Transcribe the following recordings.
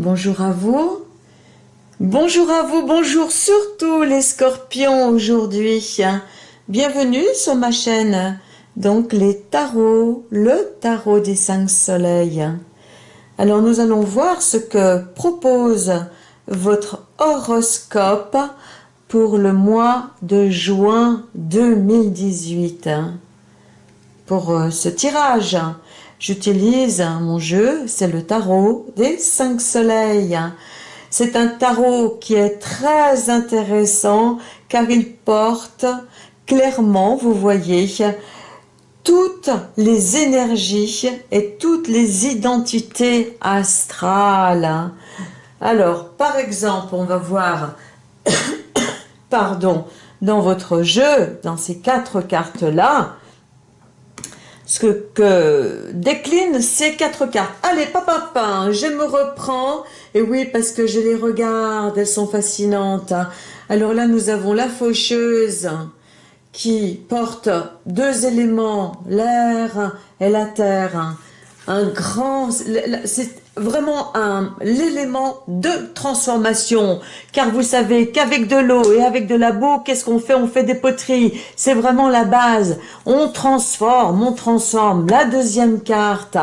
bonjour à vous. Bonjour à vous, bonjour surtout les scorpions aujourd'hui. Bienvenue sur ma chaîne. Donc les tarots, le tarot des cinq soleils. Alors nous allons voir ce que propose votre horoscope pour le mois de juin 2018. Pour euh, ce tirage, j'utilise mon jeu, c'est le tarot des cinq soleils. C'est un tarot qui est très intéressant car il porte clairement, vous voyez, toutes les énergies et toutes les identités astrales. Alors, par exemple, on va voir, pardon, dans votre jeu, dans ces quatre cartes-là, ce que, décline ces quatre cartes. Allez, papa, papa, je me reprends. Et oui, parce que je les regarde, elles sont fascinantes. Alors là, nous avons la faucheuse qui porte deux éléments, l'air et la terre. Un grand, vraiment l'élément de transformation. Car vous savez qu'avec de l'eau et avec de la boue, qu'est-ce qu'on fait? On fait des poteries. C'est vraiment la base. On transforme, on transforme. La deuxième carte.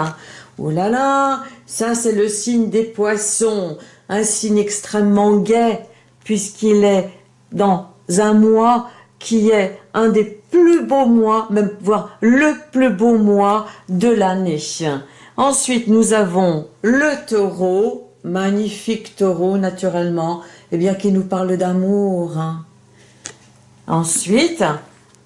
Oh là là, ça c'est le signe des poissons. Un signe extrêmement gai, puisqu'il est dans un mois qui est un des plus beaux mois, même voire le plus beau mois de l'année. Ensuite, nous avons le taureau, magnifique taureau naturellement, eh bien qui nous parle d'amour. Ensuite,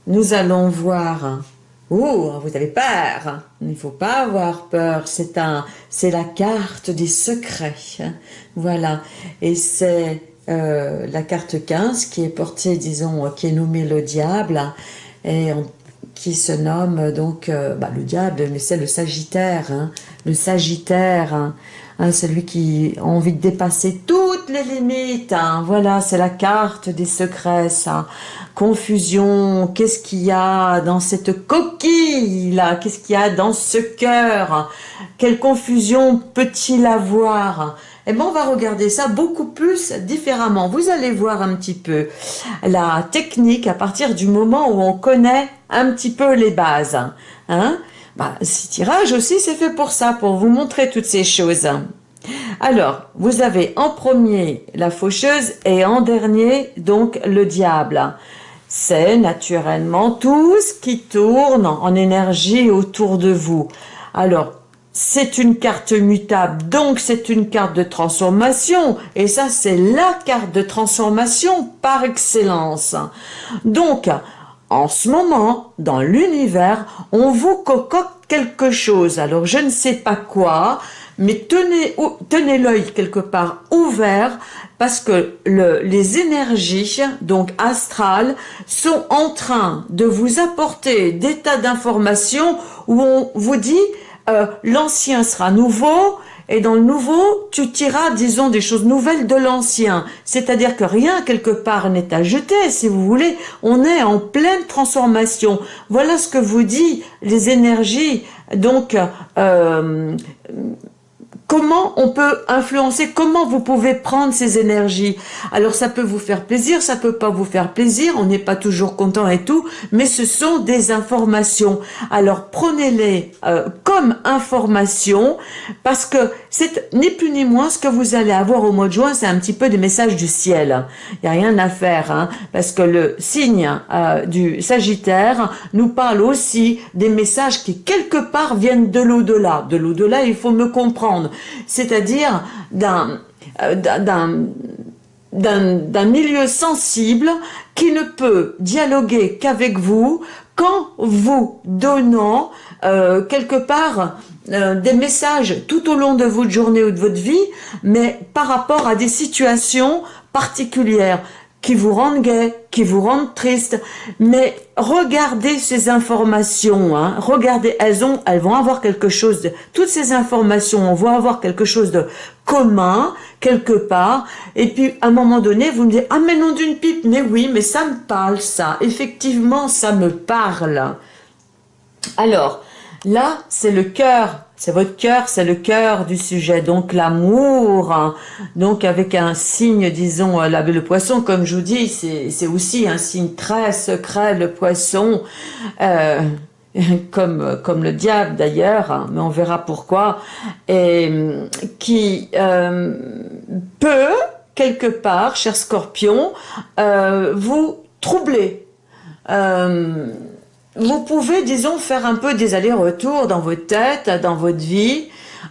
nous allons voir Oh, vous avez peur Il ne faut pas avoir peur, c'est un, c'est la carte des secrets. Voilà, et c'est euh, la carte 15 qui est portée, disons, qui est nommée le diable, et qui se nomme donc euh, bah, le diable, mais c'est le sagittaire, hein. le sagittaire, hein. Hein, celui qui a envie de dépasser toutes les limites. Voilà, c'est la carte des secrets, ça. Confusion, qu'est-ce qu'il y a dans cette coquille là? Qu'est-ce qu'il y a dans ce cœur? Quelle confusion peut-il avoir? Eh bien, on va regarder ça beaucoup plus différemment. Vous allez voir un petit peu la technique à partir du moment où on connaît un petit peu les bases. Hein bah, ce tirage aussi, c'est fait pour ça, pour vous montrer toutes ces choses. Alors, vous avez en premier la faucheuse et en dernier, donc, le diable. C'est naturellement tout ce qui tourne en énergie autour de vous. Alors, c'est une carte mutable, donc c'est une carte de transformation, et ça c'est la carte de transformation par excellence. Donc, en ce moment, dans l'univers, on vous cocoque quelque chose. Alors, je ne sais pas quoi, mais tenez, l'œil quelque part ouvert parce que le, les énergies, donc astrales, sont en train de vous apporter des tas d'informations où on vous dit euh, l'ancien sera nouveau, et dans le nouveau, tu tiras, disons, des choses nouvelles de l'ancien. C'est-à-dire que rien, quelque part, n'est à jeter, si vous voulez. On est en pleine transformation. Voilà ce que vous dit les énergies. Donc, euh, Comment on peut influencer, comment vous pouvez prendre ces énergies? Alors ça peut vous faire plaisir, ça peut pas vous faire plaisir, on n'est pas toujours content et tout, mais ce sont des informations. Alors prenez-les euh, comme informations parce que c'est ni plus ni moins ce que vous allez avoir au mois de juin, c'est un petit peu des messages du ciel. Il n'y a rien à faire, hein, parce que le signe euh, du Sagittaire nous parle aussi des messages qui quelque part viennent de l'au-delà. De l'au-delà, il faut me comprendre c'est-à-dire euh, d'un milieu sensible qui ne peut dialoguer qu'avec vous qu'en vous donnant euh, quelque part euh, des messages tout au long de votre journée ou de votre vie, mais par rapport à des situations particulières qui vous rendent gai, qui vous rendent triste. Mais regardez ces informations, hein. regardez, elles ont, elles vont avoir quelque chose de, toutes ces informations vont avoir quelque chose de commun, quelque part. Et puis, à un moment donné, vous me dites, ah, mais non d'une pipe, mais oui, mais ça me parle, ça. Effectivement, ça me parle. Alors, là, c'est le cœur c'est votre cœur, c'est le cœur du sujet, donc l'amour, donc avec un signe, disons, euh, le poisson, comme je vous dis, c'est aussi un signe très secret, le poisson, euh, comme, comme le diable d'ailleurs, hein, mais on verra pourquoi, et qui euh, peut, quelque part, cher scorpion, vous troubler vous pouvez, disons, faire un peu des allers-retours dans votre tête, dans votre vie,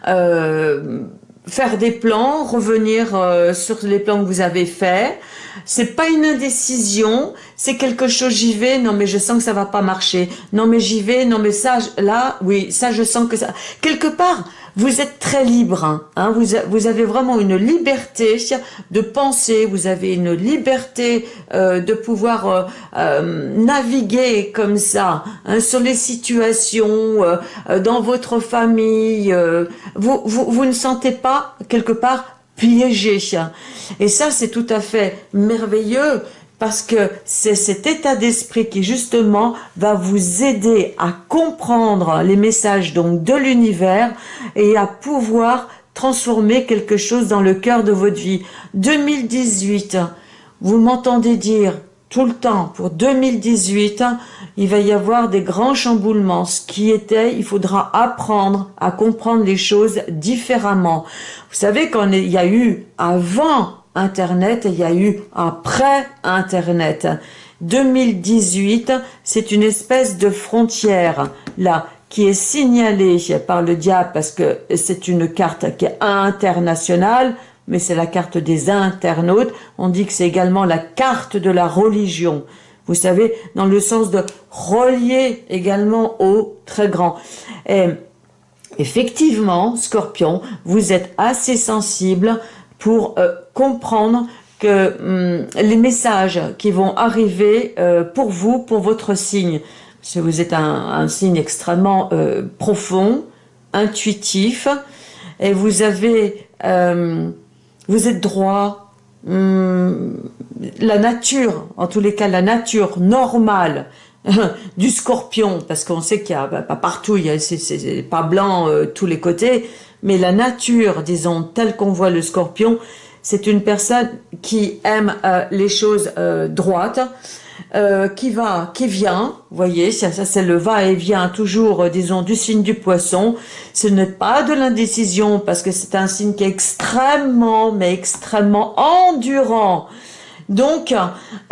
euh, faire des plans, revenir euh, sur les plans que vous avez faits. C'est pas une indécision, c'est quelque chose, j'y vais, non mais je sens que ça va pas marcher. Non mais j'y vais, non mais ça, là, oui, ça je sens que ça... Quelque part, vous êtes très libre, hein, hein, vous, vous, avez vraiment une liberté de penser, vous avez une liberté euh, de pouvoir euh, euh, naviguer comme ça hein, sur les situations, dans votre famille, vous, vous, vous ne sentez pas quelque part piégé. Et ça, c'est tout à fait merveilleux parce que c'est cet état d'esprit qui justement va vous aider à comprendre les messages donc de l'univers et à pouvoir transformer quelque chose dans le cœur de votre vie. 2018, vous m'entendez dire tout le temps, pour 2018, il va y avoir des grands chamboulements. Ce qui était, il faudra apprendre à comprendre les choses différemment. Vous savez, quand il y a eu avant Internet, il y a eu après Internet. 2018, c'est une espèce de frontière, là, qui est signalée par le diable parce que c'est une carte qui est internationale, mais c'est la carte des internautes. On dit que c'est également la carte de la religion. Vous savez, dans le sens de relier également au très grand. Effectivement, Scorpion, vous êtes assez sensible pour euh, comprendre que hum, les messages qui vont arriver euh, pour vous, pour votre signe, si vous êtes un, signe extrêmement euh, profond, intuitif, et vous avez, vous êtes droit, hum, la nature, en tous les cas la nature normale du scorpion, parce qu'on sait qu'il y a bah, pas partout, il y a c'est pas blanc tous les côtés, mais la nature, disons, telle qu'on voit le scorpion, c'est une personne qui aime euh, les choses euh, droites, euh, qui va, qui vient, voyez, ça, ça c'est le va-et-vient toujours, disons, du signe du poisson. Ce n'est pas de l'indécision parce que c'est un signe qui est extrêmement, mais extrêmement endurant. Donc,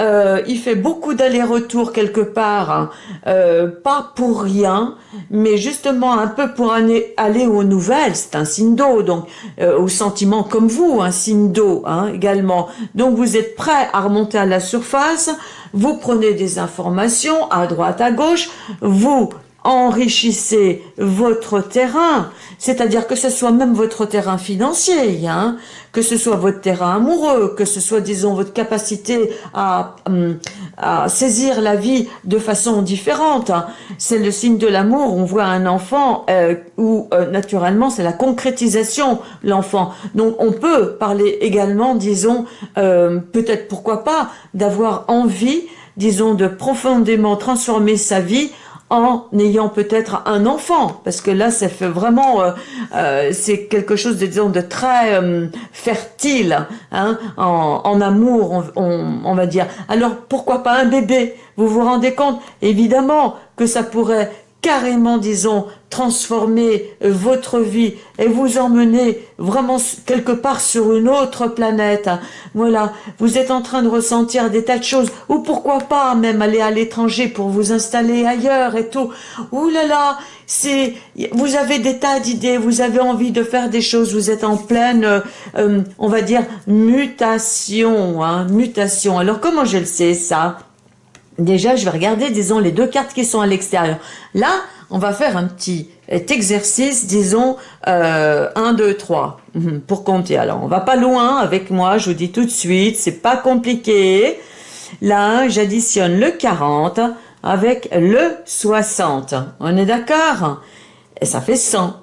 euh, il fait beaucoup d'allers-retours quelque part, hein. euh, pas pour rien, mais justement un peu pour aller, aux nouvelles. C'est un signe d'eau, donc euh, au sentiment comme vous, un signe d'eau hein, également. Donc, vous êtes prêt à remonter à la surface, vous prenez des informations à droite, à gauche, vous enrichissez votre terrain, c'est-à-dire que ce soit même votre terrain financier, hein, que ce soit votre terrain amoureux, que ce soit, disons, votre capacité à, hum, à saisir la vie de façon différente. Hein. C'est le signe de l'amour. On voit un enfant euh, où, euh, naturellement, c'est la concrétisation, l'enfant. Donc, on peut parler également, disons, euh, peut-être, pourquoi pas, d'avoir envie, disons, de profondément transformer sa vie en ayant peut-être un enfant, parce que là, ça fait vraiment, euh, euh, c'est quelque chose de, disons, de très euh, fertile, hein, en, en, amour, on, on, va dire. Alors, pourquoi pas un bébé? Vous vous rendez compte Évidemment que ça pourrait carrément, disons, transformer euh, votre vie et vous emmener vraiment quelque part sur une autre planète. Voilà, vous êtes en train de ressentir des tas de choses, ou pourquoi pas même aller à l'étranger pour vous installer ailleurs et tout. Ouh là là, c'est, vous avez des tas d'idées, vous avez envie de faire des choses, vous êtes en pleine, euh, euh, on va dire, mutation, hein, mutation. Alors comment je le sais ça? Déjà, je vais regarder, disons, les deux cartes qui sont à l'extérieur. Là, on va faire un petit exercice, disons, euh, 1, 2, 3, pour compter. Alors, on va pas loin avec moi, je vous dis tout de suite, c'est pas compliqué. Là, j'additionne le 40 avec le 60. On est d'accord? Et ça fait 100.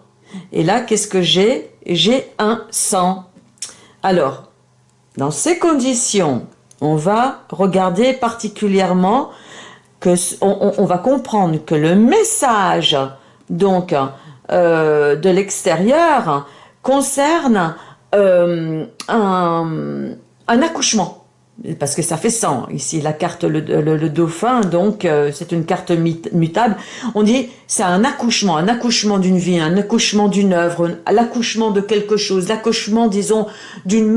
Et là, qu'est-ce que j'ai? J'ai un 100. Alors, dans ces conditions, on va regarder particulièrement que on, va comprendre que le message donc euh, de l'extérieur concerne euh, un, accouchement. Parce que ça fait 100. Ici, la carte, le, dauphin, donc euh, c'est une carte mutable. On dit c'est un accouchement, un accouchement d'une vie, un accouchement d'une œuvre, l'accouchement de quelque chose, l'accouchement, disons, d'une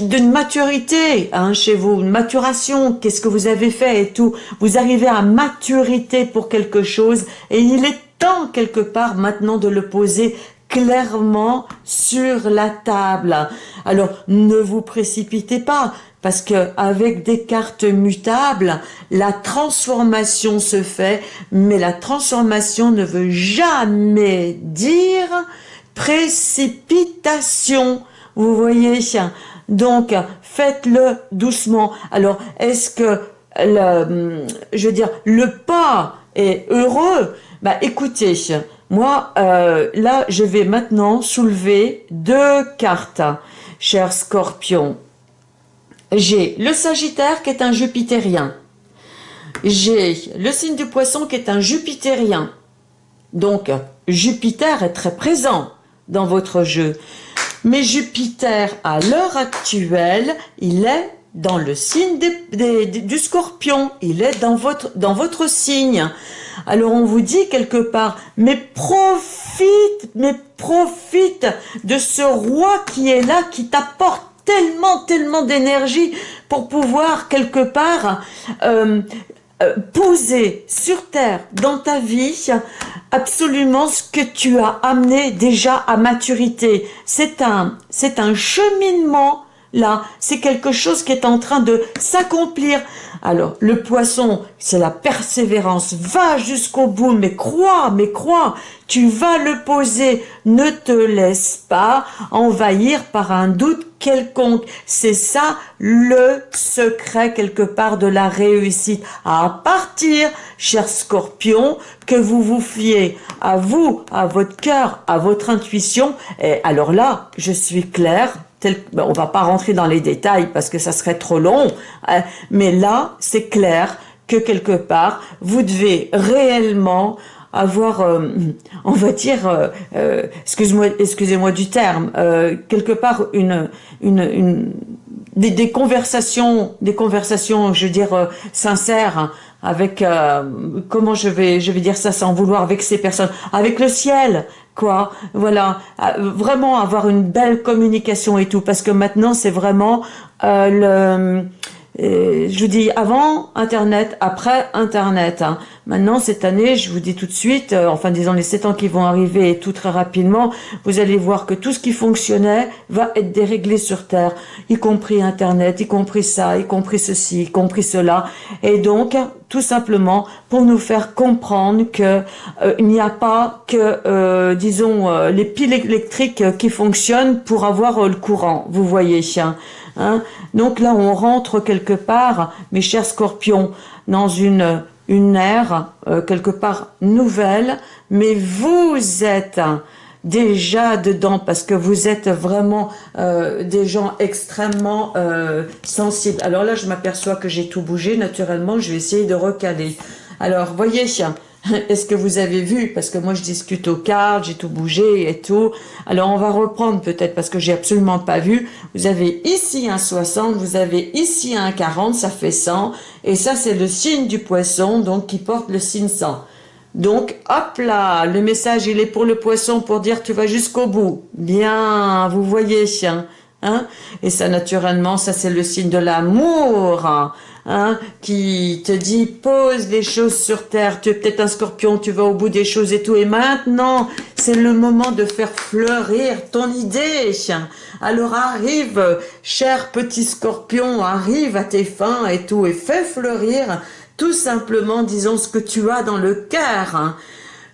d'une maturité hein, chez vous, une maturation, qu'est-ce que vous avez fait et tout. Vous arrivez à maturité pour quelque chose et il est temps quelque part maintenant de le poser clairement sur la table. Alors, ne vous précipitez pas, parce que avec des cartes mutables, la transformation se fait, mais la transformation ne veut jamais dire précipitation. Vous voyez Donc, faites-le doucement. Alors, est-ce que, le, je veux dire, le pas est heureux? Bah, écoutez, moi, euh, là, je vais maintenant soulever deux cartes, cher scorpion. J'ai le Sagittaire qui est un Jupitérien. J'ai le signe du poisson qui est un Jupitérien. Donc, Jupiter est très présent dans votre jeu. Mais Jupiter, à l'heure actuelle, il est dans le signe du scorpion. Il est dans votre, dans votre signe. Alors on vous dit quelque part, mais profite, mais profite de ce roi qui est là, qui t'apporte tellement, tellement d'énergie pour pouvoir quelque part euh, euh, poser sur terre dans ta vie absolument ce que tu as amené déjà à maturité. C'est un, c'est un cheminement là, c'est quelque chose qui est en train de s'accomplir. Alors, le poisson, c'est la persévérance. Va jusqu'au bout, mais crois, mais crois. Tu vas le poser. Ne te laisse pas envahir par un doute quelconque. C'est ça le secret quelque part de la réussite. À partir, cher scorpion, que vous vous fiez à vous, à votre cœur, à votre intuition. Et alors là, je suis claire, ben, on va pas rentrer dans les détails parce que ça serait trop long, hein, mais là, c'est clair que quelque part, vous devez réellement avoir, euh, on va dire, euh, euh, excusez-moi excusez du terme, quelque part des, conversations, des conversations, je veux dire, sincères avec comment je vais je vais dire ça sans vouloir vexer personne avec le ciel quoi voilà vraiment avoir une belle communication et tout parce que maintenant c'est vraiment le je vous dis avant Internet, après Internet. Hein. Maintenant, cette année, je vous dis tout de suite, euh, enfin disons les 7 ans qui vont arriver et tout très rapidement, vous allez voir que tout ce qui fonctionnait va être déréglé sur Terre, y compris Internet, y compris ça, y compris ceci, y compris cela. Et donc, tout simplement pour nous faire comprendre que euh, il n'y a pas que, euh, disons, les piles électriques qui fonctionnent pour avoir le courant, vous voyez. Hein. Hein Donc là, on rentre quelque part, mes chers scorpions, dans une, une ère euh, quelque part nouvelle, mais vous êtes déjà dedans parce que vous êtes vraiment euh, des gens extrêmement euh, sensibles. Alors là, je m'aperçois que j'ai tout bougé. Naturellement, je vais essayer de recaler. Alors, voyez, Est-ce que vous avez vu? Parce que moi, je discute aux cartes, j'ai tout bougé et tout. Alors, on va reprendre peut-être parce que j'ai absolument pas vu. Vous avez ici un 60, vous avez ici un 40, ça fait 100. Et ça, c'est le signe du poisson, donc qui porte le signe 100. Donc, hop là, le message, il est pour le poisson pour dire tu vas jusqu'au bout. Bien, vous voyez, chien. Hein et ça, naturellement, ça, c'est le signe de l'amour. Hein qui te dit pose les choses sur terre, tu es peut-être un scorpion, tu vas au bout des choses et tout, et maintenant c'est le moment de faire fleurir ton idée. Alors arrive, cher petit scorpion, arrive à tes fins et tout, et fais fleurir tout simplement, disons, ce que tu as dans le cœur. Hein.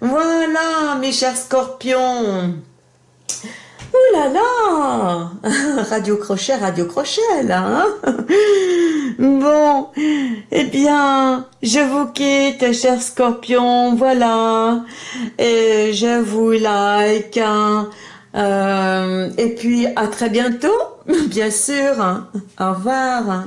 Voilà, mes chers scorpions. Là là Radio crochet, radio crochet, là. Hein bon, eh bien, je vous quitte, chers scorpions, voilà. Et je vous like. Hein. Euh, et puis, à très bientôt, bien sûr. Au revoir.